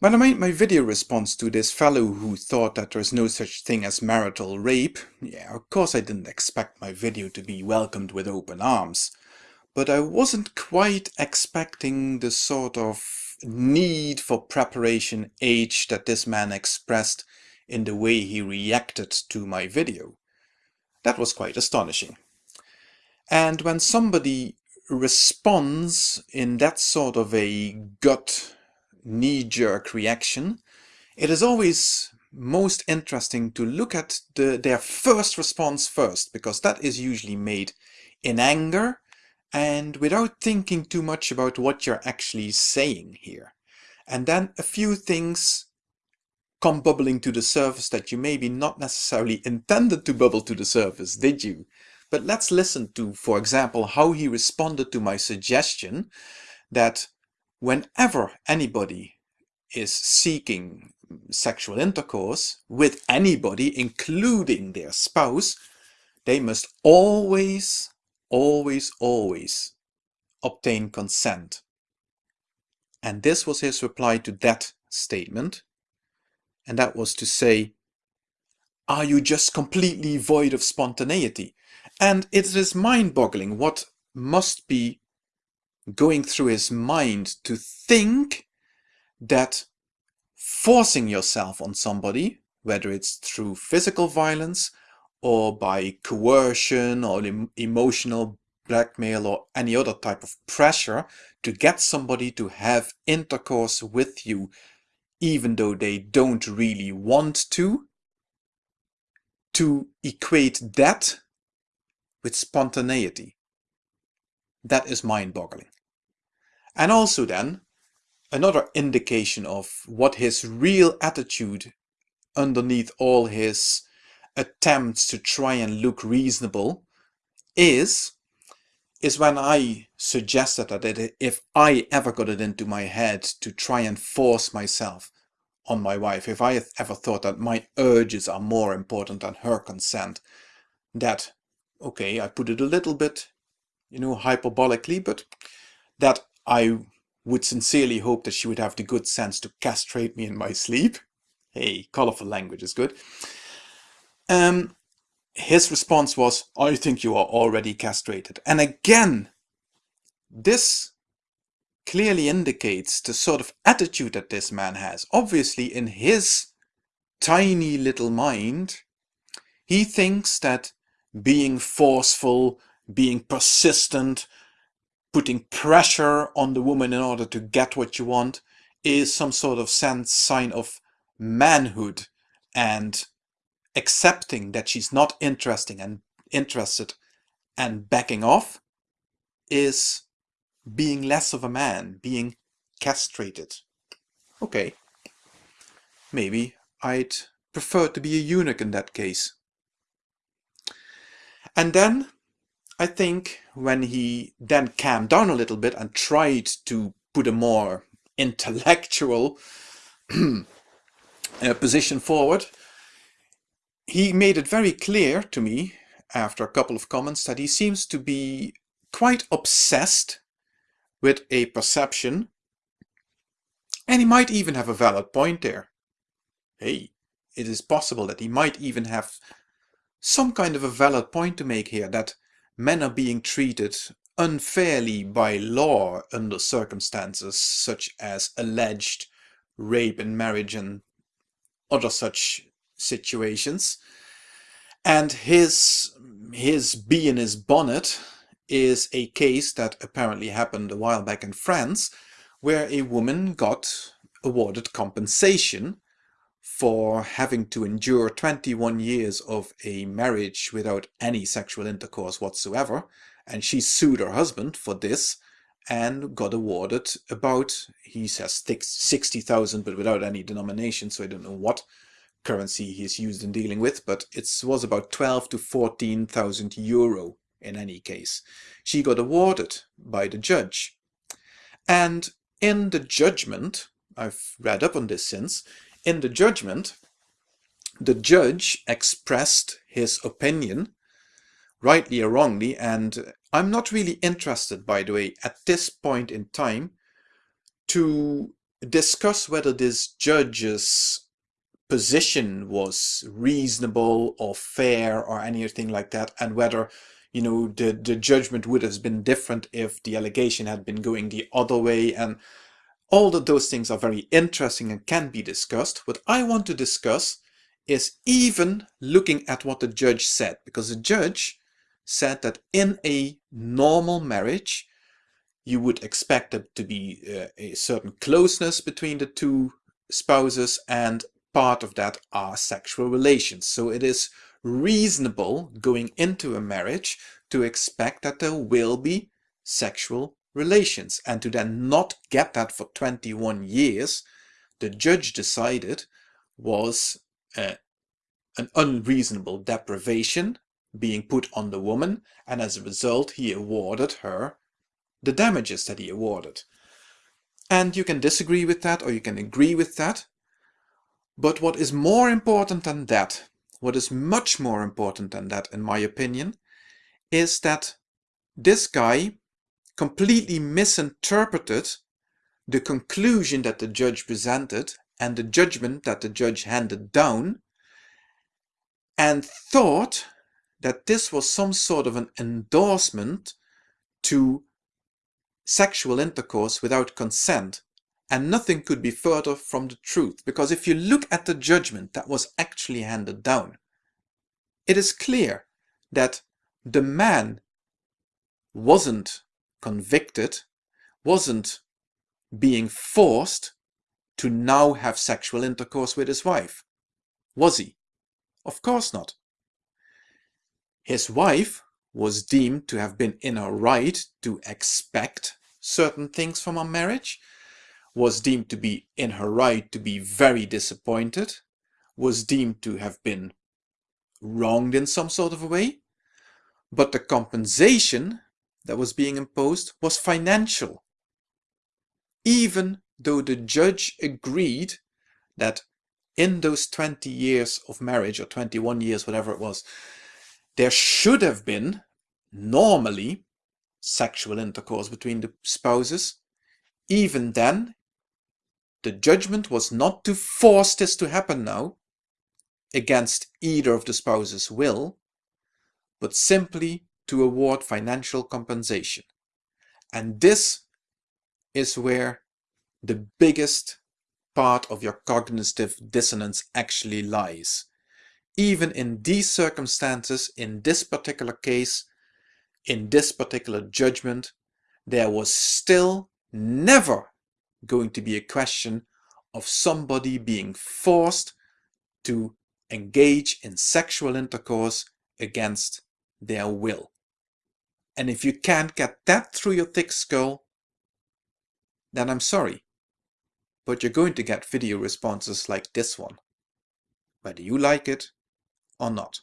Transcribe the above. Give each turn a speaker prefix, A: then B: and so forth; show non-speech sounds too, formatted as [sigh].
A: When I made my video response to this fellow who thought that there's no such thing as marital rape, yeah, of course I didn't expect my video to be welcomed with open arms. But I wasn't quite expecting the sort of need for preparation age that this man expressed in the way he reacted to my video. That was quite astonishing. And when somebody responds in that sort of a gut knee-jerk reaction, it is always most interesting to look at the, their first response first, because that is usually made in anger and without thinking too much about what you're actually saying here. And then a few things come bubbling to the surface that you maybe not necessarily intended to bubble to the surface, did you? But let's listen to, for example, how he responded to my suggestion that whenever anybody is seeking sexual intercourse with anybody, including their spouse, they must always, always, always obtain consent. And this was his reply to that statement. And that was to say, are you just completely void of spontaneity? And it is mind-boggling what must be going through his mind to think that forcing yourself on somebody, whether it's through physical violence or by coercion or em emotional blackmail or any other type of pressure to get somebody to have intercourse with you even though they don't really want to, to equate that with spontaneity. That is mind-boggling. And also then, another indication of what his real attitude underneath all his attempts to try and look reasonable is, is when I suggested that if I ever got it into my head to try and force myself on my wife, if I ever thought that my urges are more important than her consent, that, okay, I put it a little bit, you know, hyperbolically, but that I would sincerely hope that she would have the good sense to castrate me in my sleep. Hey, colorful language is good. Um, his response was, I think you are already castrated. And again, this clearly indicates the sort of attitude that this man has. Obviously, in his tiny little mind, he thinks that being forceful, being persistent, putting pressure on the woman in order to get what you want is some sort of sign of manhood and accepting that she's not interesting and interested and backing off is being less of a man, being castrated. Okay, maybe I'd prefer to be a eunuch in that case. And then I think when he then calmed down a little bit and tried to put a more intellectual [clears throat] uh, position forward, he made it very clear to me after a couple of comments that he seems to be quite obsessed with a perception and he might even have a valid point there. Hey, it is possible that he might even have some kind of a valid point to make here that men are being treated unfairly by law under circumstances such as alleged rape in marriage and other such situations. And his, his bee in his bonnet is a case that apparently happened a while back in France where a woman got awarded compensation for having to endure 21 years of a marriage without any sexual intercourse whatsoever and she sued her husband for this and got awarded about, he says 60,000 but without any denomination so I don't know what currency he's used in dealing with but it was about 12 to 14,000 euro in any case. She got awarded by the judge and in the judgment, I've read up on this since, in the judgment, the judge expressed his opinion, rightly or wrongly, and I'm not really interested, by the way, at this point in time, to discuss whether this judge's position was reasonable or fair or anything like that and whether you know the the judgment would have been different if the allegation had been going the other way and all of those things are very interesting and can be discussed what i want to discuss is even looking at what the judge said because the judge said that in a normal marriage you would expect there to be uh, a certain closeness between the two spouses and part of that are sexual relations. So it is reasonable going into a marriage to expect that there will be sexual relations. And to then not get that for 21 years the judge decided was uh, an unreasonable deprivation being put on the woman. And as a result he awarded her the damages that he awarded. And you can disagree with that or you can agree with that. But what is more important than that, what is much more important than that in my opinion, is that this guy completely misinterpreted the conclusion that the judge presented and the judgment that the judge handed down and thought that this was some sort of an endorsement to sexual intercourse without consent and nothing could be further from the truth, because if you look at the judgment that was actually handed down, it is clear that the man wasn't convicted, wasn't being forced to now have sexual intercourse with his wife. Was he? Of course not. His wife was deemed to have been in her right to expect certain things from a marriage, was deemed to be in her right to be very disappointed, was deemed to have been wronged in some sort of a way, but the compensation that was being imposed was financial. Even though the judge agreed that in those 20 years of marriage, or 21 years, whatever it was, there should have been, normally, sexual intercourse between the spouses, even then the judgment was not to force this to happen now, against either of the spouses' will, but simply to award financial compensation. And this is where the biggest part of your cognitive dissonance actually lies. Even in these circumstances, in this particular case, in this particular judgment, there was still never going to be a question of somebody being forced to engage in sexual intercourse against their will. And if you can't get that through your thick skull, then I'm sorry. But you're going to get video responses like this one, whether you like it or not.